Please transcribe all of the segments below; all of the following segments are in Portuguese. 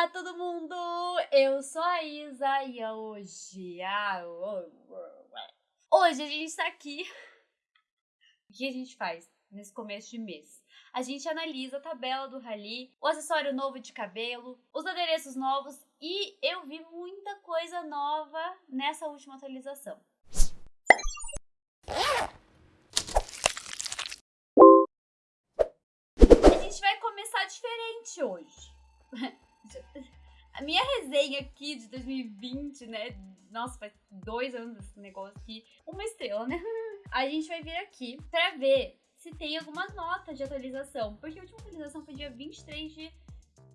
Olá, todo mundo! Eu sou a Isa e hoje... Ah, hoje a gente tá aqui... O que a gente faz nesse começo de mês? A gente analisa a tabela do Rally, o acessório novo de cabelo, os adereços novos e eu vi muita coisa nova nessa última atualização. A gente vai começar diferente hoje. A minha resenha aqui de 2020, né? Nossa, faz dois anos esse negócio aqui. Uma estrela, né? A gente vai vir aqui pra ver se tem alguma nota de atualização. Porque a última atualização foi dia 23 de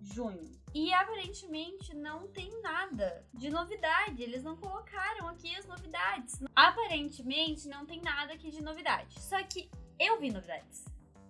junho. E aparentemente não tem nada de novidade. Eles não colocaram aqui as novidades. Aparentemente não tem nada aqui de novidade. Só que eu vi novidades.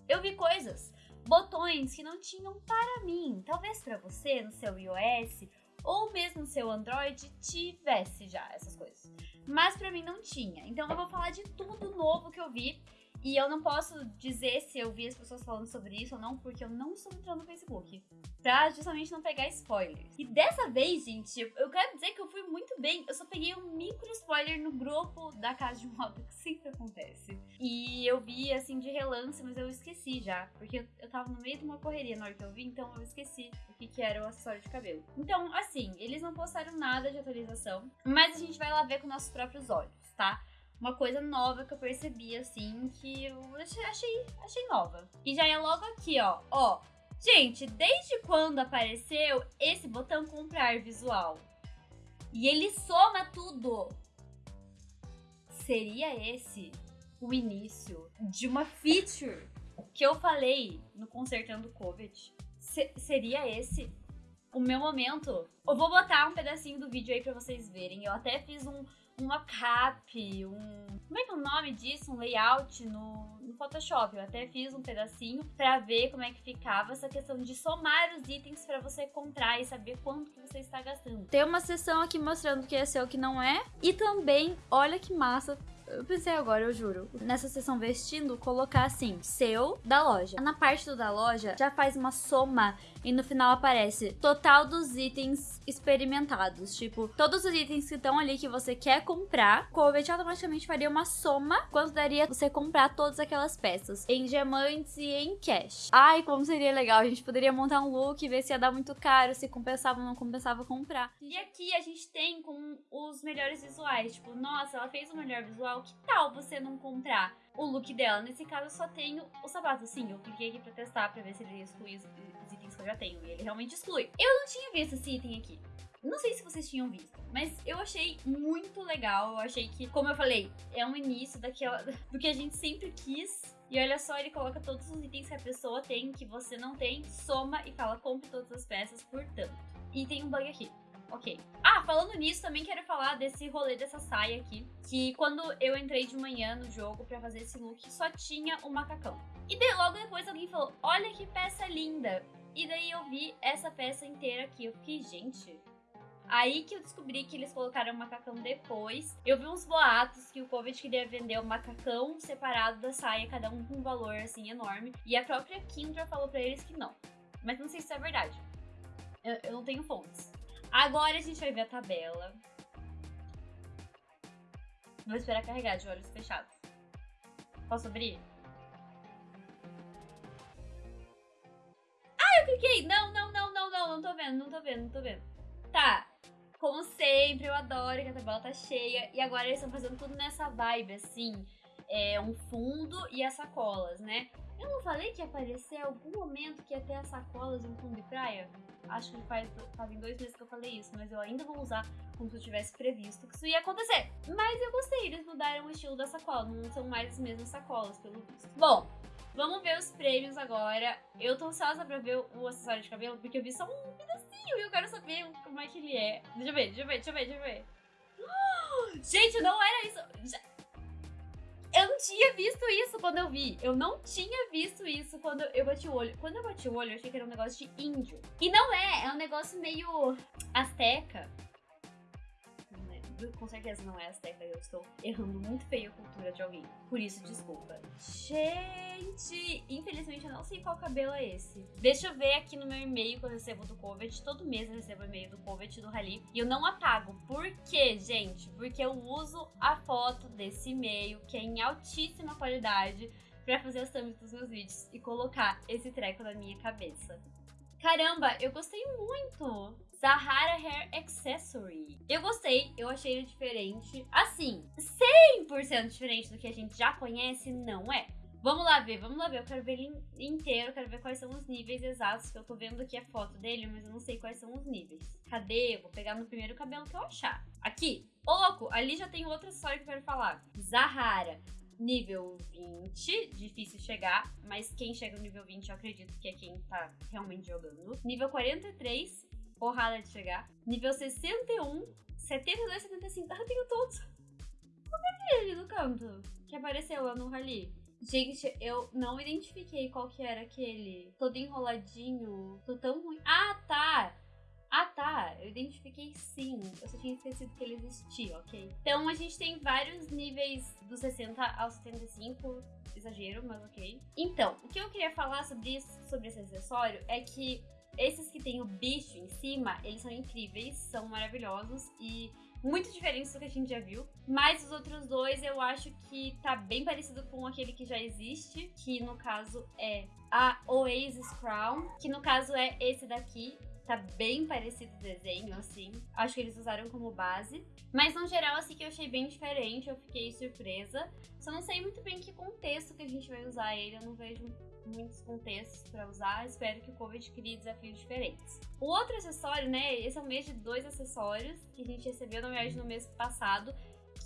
Eu vi coisas botões que não tinham para mim. Talvez para você, no seu iOS ou mesmo no seu Android, tivesse já essas coisas. Mas para mim não tinha. Então eu vou falar de tudo novo que eu vi e eu não posso dizer se eu vi as pessoas falando sobre isso ou não, porque eu não estou entrando no Facebook. Pra justamente não pegar spoilers. E dessa vez, gente, eu quero dizer que eu fui muito bem. Eu só peguei um micro spoiler no grupo da casa de moda, que sempre acontece. E eu vi assim de relance, mas eu esqueci já. Porque eu tava no meio de uma correria na hora que eu vi, então eu esqueci o que, que era o acessório de cabelo. Então, assim, eles não postaram nada de atualização, mas a gente vai lá ver com nossos próprios olhos, tá? uma coisa nova que eu percebi, assim, que eu achei, achei nova. E já é logo aqui, ó. Ó, gente, desde quando apareceu esse botão comprar visual? E ele soma tudo. Seria esse o início de uma feature que eu falei no Consertando Covid? Se seria esse o meu momento? Eu vou botar um pedacinho do vídeo aí pra vocês verem. Eu até fiz um um mockup, um. Como é que é o nome disso? Um layout no, no Photoshop. Eu até fiz um pedacinho para ver como é que ficava essa questão de somar os itens para você comprar e saber quanto que você está gastando. Tem uma seção aqui mostrando o que é seu e o que não é. E também, olha que massa, eu pensei agora, eu juro. Nessa seção vestindo, colocar assim, seu da loja. Na parte do da loja, já faz uma soma e no final aparece total dos itens experimentados. Tipo, todos os itens que estão ali que você quer comprar, Covet automaticamente faria uma soma quanto daria você comprar todas aquelas peças em diamantes e em cash. Ai, como seria legal. A gente poderia montar um look e ver se ia dar muito caro, se compensava ou não compensava comprar. E aqui a gente tem com os melhores visuais. Tipo, nossa, ela fez o melhor visual. Que tal você não comprar? O look dela. Nesse caso, eu só tenho o sapato. Sim, eu cliquei aqui pra testar, pra ver se ele exclui os, os itens que eu já tenho. E ele realmente exclui. Eu não tinha visto esse item aqui. Não sei se vocês tinham visto, mas eu achei muito legal. Eu achei que, como eu falei, é um início daquela, do que a gente sempre quis. E olha só, ele coloca todos os itens que a pessoa tem, que você não tem, soma e fala compre todas as peças por tanto. E tem um bug aqui. Ok. Ah, falando nisso, também quero falar desse rolê dessa saia aqui. Que quando eu entrei de manhã no jogo pra fazer esse look, só tinha o um macacão. E de, logo depois alguém falou, olha que peça linda. E daí eu vi essa peça inteira aqui. Eu fiquei, gente... Aí que eu descobri que eles colocaram o macacão depois. Eu vi uns boatos que o Covid queria vender o macacão separado da saia, cada um com um valor assim enorme. E a própria Kindra falou pra eles que não. Mas não sei se é verdade. Eu, eu não tenho fontes. Agora a gente vai ver a tabela. Vou esperar carregar de olhos fechados. Posso abrir? Ah, eu cliquei! Não, não, não, não, não, não tô vendo, não tô vendo, não tô vendo. Tá, como sempre, eu adoro que a tabela tá cheia. E agora eles estão fazendo tudo nessa vibe, assim. É um fundo e as sacolas, né? Eu não falei que ia aparecer algum momento que ia ter as sacolas em um fundo de praia? Acho que faz, fazem dois meses que eu falei isso, mas eu ainda vou usar como se eu tivesse previsto que isso ia acontecer. Mas eu gostei, eles mudaram o estilo da sacola, não são mais as mesmas sacolas, pelo visto. Bom, vamos ver os prêmios agora. Eu tô ansiosa pra ver o acessório de cabelo, porque eu vi só um pedacinho e eu quero saber como é que ele é. Deixa eu ver, deixa eu ver, deixa eu ver, deixa eu ver. Gente, não era isso. Já... Eu não tinha visto isso quando eu vi. Eu não tinha visto isso quando eu bati o olho. Quando eu bati o olho, eu achei que era um negócio de índio. E não é, é um negócio meio asteca. Com certeza não é Azteca, eu estou errando muito feio a cultura de alguém. Por isso, desculpa. Gente, infelizmente eu não sei qual cabelo é esse. Deixa eu ver aqui no meu e-mail que eu recebo do Covet. Todo mês eu recebo e-mail do Covet do Rally. E eu não apago. Por quê, gente? Porque eu uso a foto desse e-mail, que é em altíssima qualidade, pra fazer as thumbs dos meus vídeos e colocar esse treco na minha cabeça. Caramba, eu gostei muito! Zahara Hair Accessory. Eu gostei, eu achei ele diferente. Assim, 100% diferente do que a gente já conhece, não é. Vamos lá ver, vamos lá ver. Eu quero ver ele inteiro, quero ver quais são os níveis exatos, que eu tô vendo aqui a foto dele, mas eu não sei quais são os níveis. Cadê? Eu vou pegar no primeiro cabelo que eu achar. Aqui. Ô, louco, ali já tem outra história que eu quero falar. Zahara. Nível 20, difícil chegar, mas quem chega no nível 20 eu acredito que é quem tá realmente jogando. Nível 43, porrada de chegar. Nível 61, 72, 75. Ah, eu tenho todos. É que é no canto? Que apareceu lá no rally. Gente, eu não identifiquei qual que era aquele. Todo enroladinho. Tô tão ruim. Ah, tá! Eu identifiquei sim. Eu só tinha esquecido que ele existia, ok? Então a gente tem vários níveis do 60 ao 75. Exagero, mas ok. Então, o que eu queria falar sobre isso, sobre esse acessório, é que esses que tem o bicho em cima, eles são incríveis, são maravilhosos e muito diferentes do que a gente já viu. Mas os outros dois eu acho que tá bem parecido com aquele que já existe, que no caso é a Oasis Crown, que no caso é esse daqui. Tá bem parecido o desenho, assim. Acho que eles usaram como base. Mas no geral, assim, que eu achei bem diferente, eu fiquei surpresa. Só não sei muito bem que contexto que a gente vai usar ele, eu não vejo muitos contextos para usar. Espero que o Covid crie desafios diferentes. O outro acessório, né? Esse é o mês de dois acessórios que a gente recebeu, na verdade, no mês passado,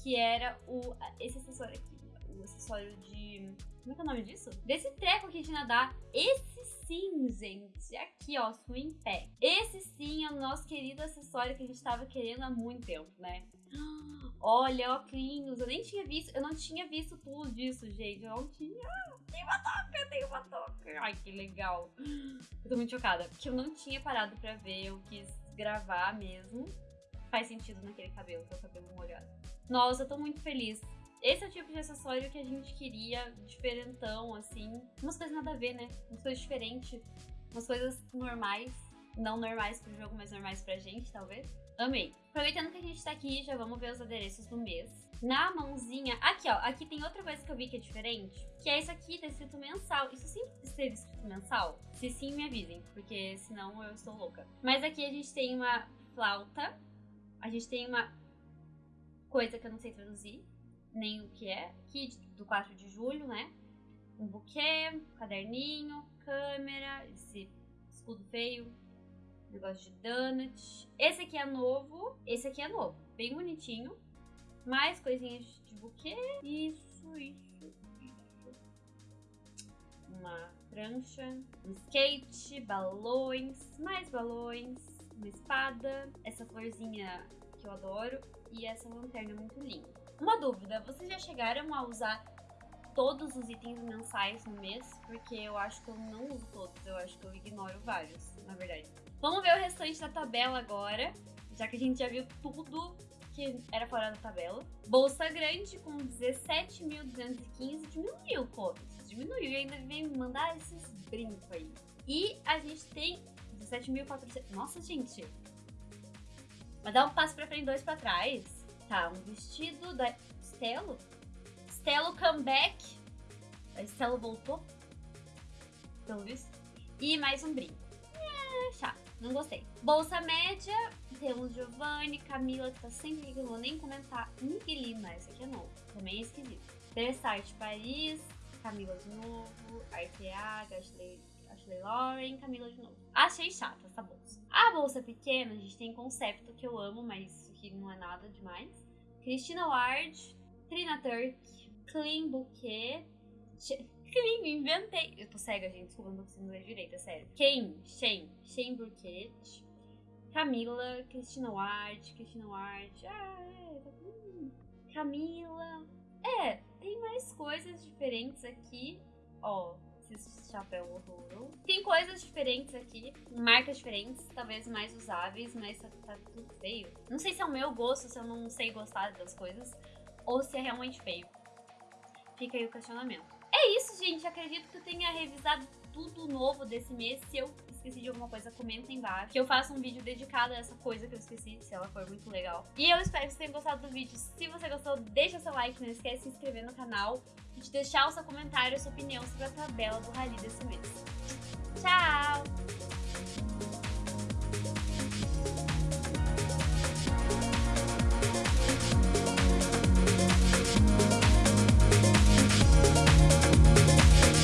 que era o esse acessório aqui, o acessório de como é que é o nome disso? Desse treco aqui de nadar. Esse sim, gente. Aqui, ó, swing pack. Esse sim é o nosso querido acessório que a gente tava querendo há muito tempo, né? Olha, óculos, eu nem tinha visto, eu não tinha visto tudo disso, gente. Eu não tinha. Tem uma toca, tem uma toca. Ai, que legal. Eu tô muito chocada, porque eu não tinha parado pra ver, eu quis gravar mesmo. Faz sentido naquele cabelo, que é o cabelo molhado. Nossa, eu tô muito feliz. Esse é o tipo de acessório que a gente queria, diferentão, assim. Umas coisas nada a ver, né? Umas coisas diferentes. Umas coisas normais. Não normais pro jogo, mas normais pra gente, talvez. Amei. Aproveitando que a gente tá aqui, já vamos ver os adereços do mês. Na mãozinha, aqui ó, aqui tem outra coisa que eu vi que é diferente, que é isso aqui, tá escrito mensal. Isso sempre esteve escrito mensal? Se sim, me avisem, porque senão eu estou louca. Mas aqui a gente tem uma flauta, a gente tem uma coisa que eu não sei traduzir, nem o que é, aqui do 4 de julho, né? Um buquê, caderninho, câmera, esse escudo feio, negócio de donut. Esse aqui é novo, esse aqui é novo, bem bonitinho. Mais coisinhas de buquê. Isso, isso, isso. Uma prancha, um skate, balões, mais balões, uma espada, essa florzinha que eu adoro e essa lanterna muito linda. Uma dúvida, vocês já chegaram a usar todos os itens mensais no mês? Porque eu acho que eu não uso todos, eu acho que eu ignoro vários, na verdade. Vamos ver o restante da tabela agora, já que a gente já viu tudo que era fora da tabela. Bolsa grande com 17.215 diminuiu, pô. Diminuiu e ainda vem mandar esses brincos aí. E a gente tem 17.400. Nossa, gente! Vai dar um passo pra frente, dois pra trás. Tá, um vestido da Stelo. Stelo comeback. A Stelo voltou. Pelo visto. E mais um brinco. É, chato. Não gostei. Bolsa média. Temos Giovanni, Camila, que tá sempre aqui, que eu vou nem comentar. Miguelina, esse aqui é novo. Também é esquisito. Versace Paris. Camila de novo. Arteaga, Ashley, Ashley Lauren, Camila de novo. Achei chata essa bolsa. A bolsa pequena, a gente tem conceito que eu amo, mas que não é nada demais. Christina Ward, Trina Turk, Clean Bouquet. Clean, inventei. Eu tô cega, gente. Desculpa, não tô conseguindo ler direito, é sério. Ken, Shen, Shen Bouquet. Camila, Christina Ward, Christina Ward. Ah, é. Tá Camila. É, tem mais coisas diferentes aqui. Ó, esse chapéu horroroso. Tem coisas diferentes aqui, marcas diferentes, talvez mais usáveis, mas tá, tá tudo feio. Não sei se é o meu gosto, se eu não sei gostar das coisas, ou se é realmente feio. Fica aí o questionamento. É isso, gente. Acredito que eu tenha revisado tudo novo desse mês. Se eu esqueci de alguma coisa, comenta embaixo. Que eu faça um vídeo dedicado a essa coisa que eu esqueci, se ela for muito legal. E eu espero que você tenha gostado do vídeo. Se você gostou, deixa seu like, não esquece de se inscrever no canal e de deixar o seu comentário, a sua opinião sobre a tabela do Rally desse mês.